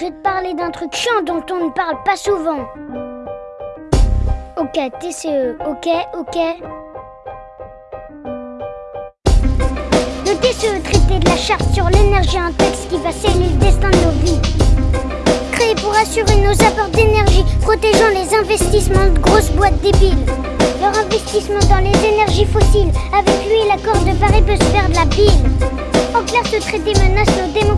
Je vais te parler d'un truc chiant dont on ne parle pas souvent. Ok, TCE, ok, ok. Le TCE traité de la charte sur l'énergie, un texte qui va sceller le destin de nos vies. Créé pour assurer nos apports d'énergie, protégeant les investissements de grosses boîtes débiles. Leur investissement dans les énergies fossiles, avec lui l'accord de Paris peut se faire de la bile. En clair, ce traité menace nos démocraties.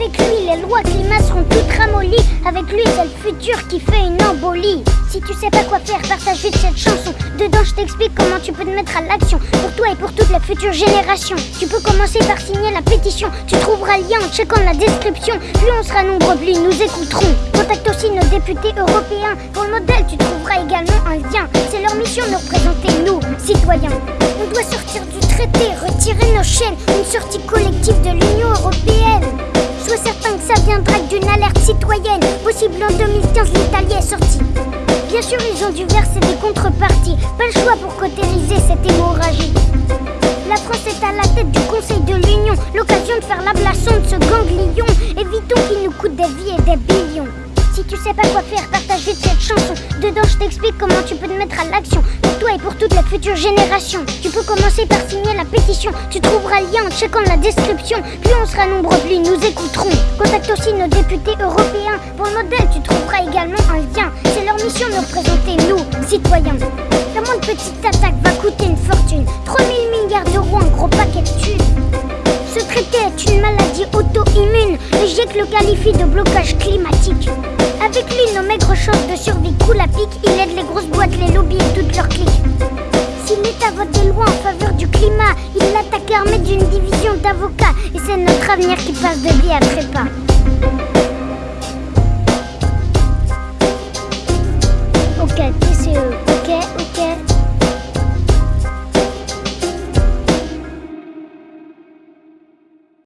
Avec lui, les lois climat seront toutes ramollies. Avec lui, c'est le futur qui fait une embolie. Si tu sais pas quoi faire, partage vite cette chanson. Dedans, je t'explique comment tu peux te mettre à l'action. Pour toi et pour toutes les futures générations. Tu peux commencer par signer la pétition. Tu trouveras le lien en checkant la description. Plus on sera nombreux, plus ils nous écouteront. Contacte aussi nos députés européens. Pour le modèle, tu trouveras également un lien. C'est leur mission de représenter, nous, citoyens. On doit sortir du traité, retirer nos chaînes. Une sortie collectif de l'Union Possible en 2015, l'Italie est sortie. Bien sûr, ils ont dû verser des contreparties. Pas le choix pour cautériser cette hémorragie. La France est à la tête du Conseil de l'Union. L'occasion de faire l'ablation de ce ganglion. Évitons qu'il nous coûte des vies et des billions. Si tu sais pas quoi faire, je t'explique comment tu peux te mettre à l'action. Pour toi et pour toutes les futures générations. Tu peux commencer par signer la pétition. Tu trouveras le lien en checkant la description. Plus on sera nombreux, plus nous écouterons. Contacte aussi nos députés européens. Pour le modèle, tu trouveras également un lien. C'est leur mission de représenter, nous, citoyens. La moindre petite attaque va coûter une fortune. 3000 milliards d'euros, un gros paquet de thunes. Ce traité est une maladie auto-immune. Le GIEC le qualifie de blocage climatique. Avec lui, nos maigres chances de survie coulent à pic. Il aide les grosses boîtes, les lobbies et toutes leurs clics. Si l'État vote des lois en faveur du climat, il l'attaque armé d'une division d'avocats. Et c'est notre avenir qui passe de vie à trépas.